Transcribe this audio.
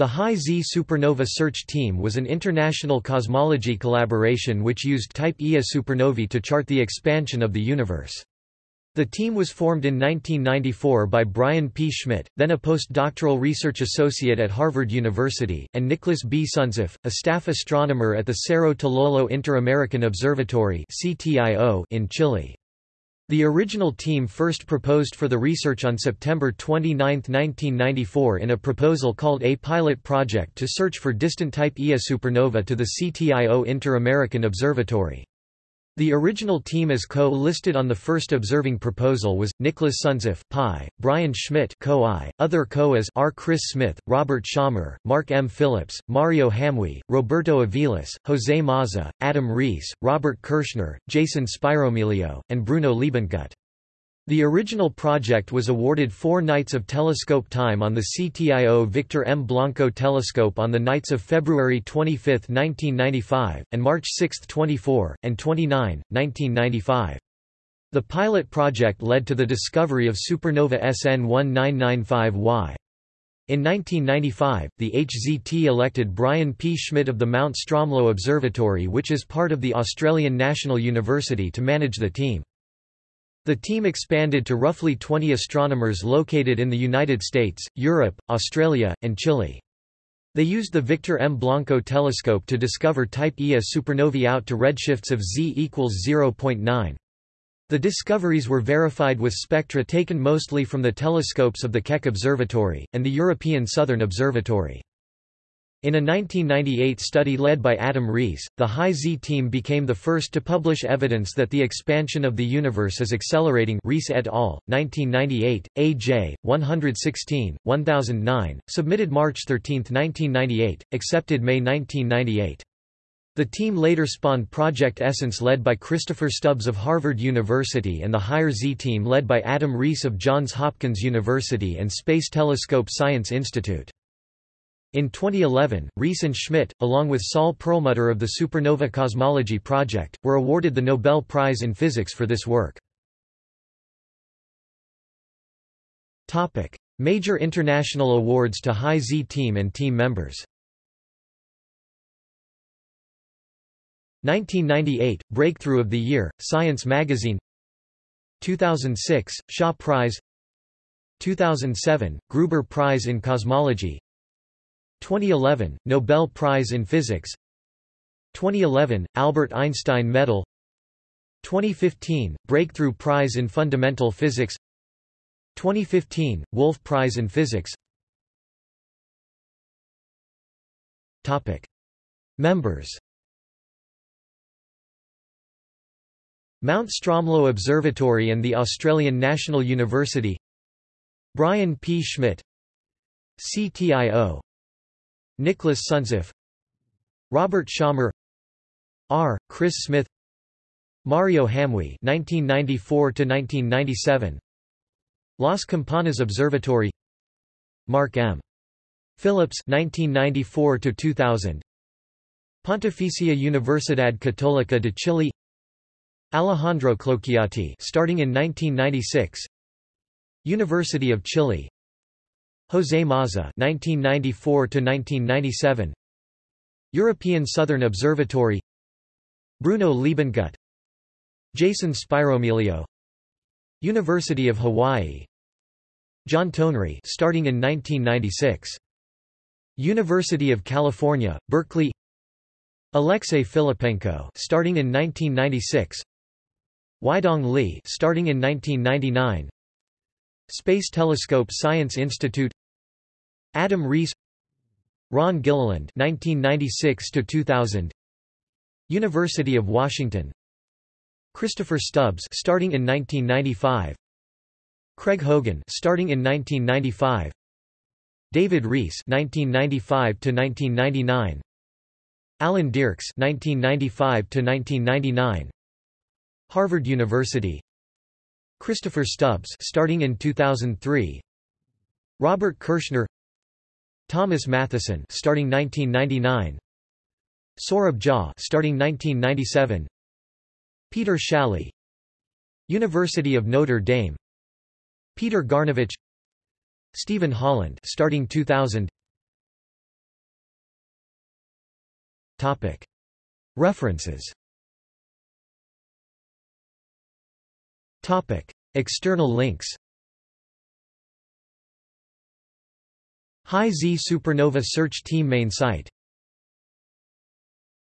The High Z Supernova Search Team was an international cosmology collaboration which used Type Ia supernovae to chart the expansion of the universe. The team was formed in 1994 by Brian P. Schmidt, then a postdoctoral research associate at Harvard University, and Nicholas B. Suntzeff, a staff astronomer at the Cerro Tololo Inter-American Observatory in Chile. The original team first proposed for the research on September 29, 1994 in a proposal called a pilot project to search for distant type Ia supernova to the CTIO Inter-American Observatory. The original team as co-listed on the first observing proposal was, Nicholas Suntzeff Pi, Brian Schmidt co-I, other co-as R. Chris Smith, Robert Schommer, Mark M. Phillips, Mario Hamuy, Roberto Aviles, Jose Maza, Adam Riess, Robert Kirshner, Jason Spyromilio, and Bruno Leibundgut. The original project was awarded four nights of telescope time on the CTIO Victor M. Blanco telescope on the nights of February 25, 1995, and March 6, 24, and 29, 1995. The pilot project led to the discovery of supernova SN 1995Y. In 1995, the HZT elected Brian P. Schmidt of the Mount Stromlo Observatory which is part of the Australian National University to manage the team. The team expanded to roughly 20 astronomers located in the United States, Europe, Australia, and Chile. They used the Victor M. Blanco telescope to discover Type Ia supernovae out to redshifts of z equals 0.9. The discoveries were verified with spectra taken mostly from the telescopes of the Keck Observatory, and the European Southern Observatory. In a 1998 study led by Adam Riess, the High Z team became the first to publish evidence that the expansion of the universe is accelerating Riess et al., 1998, AJ, 116, 1009, submitted March 13, 1998, accepted May 1998. The team later spawned Project Essence led by Christopher Stubbs of Harvard University and the Higher Z team led by Adam Riess of Johns Hopkins University and Space Telescope Science Institute. In 2011, Riess and Schmidt, along with Saul Perlmutter of the Supernova Cosmology Project, were awarded the Nobel Prize in Physics for this work. Major international awards to High Z team and team members. 1998 – Breakthrough of the Year, Science Magazine. 2006 – Shaw Prize. 2007 – Gruber Prize in Cosmology 2011 – Nobel Prize in Physics. 2011 – Albert Einstein Medal. 2015 – Breakthrough Prize in Fundamental Physics. 2015 – Wolf Prize in Physics. Topic. Members Mount Stromlo Observatory and the Australian National University. Brian P. Schmidt. CTIO Nicholas Suntzeff Robert Schommer R. Chris Smith Mario Hamuy (1994–1997), Las Campanas Observatory, Mark M. Phillips (1994–2000), Pontificia Universidad Católica de Chile, Alejandro Clocchiatti, starting in 1996, University of Chile, José Maza (1994–1997), European Southern Observatory, Bruno Leibundgut, Jason Spyromilio, University of Hawaii, John Tonry, starting in 1996, University of California, Berkeley, Alexei Filippenko, starting in 1996, Weidong Li, starting in 1999. Space Telescope Science Institute Adam Riess Ron Gilliland 1996 to 2000 University of Washington. Christopher Stubbs starting in 1995 Craig Hogan starting in 1995 David Riess 1995 to 1999 Alan Diercks 1995 to 1999 Harvard University. Christopher Stubbs starting in 2003 Robert Kirshner Thomas Matheson starting 1999 Saurabh Jha starting 1997 Peter Szalay University of Notre Dame. Peter Garnavich Stephen Holland starting 2000 Topic. References. Topic. External links High Z Supernova Search Team main site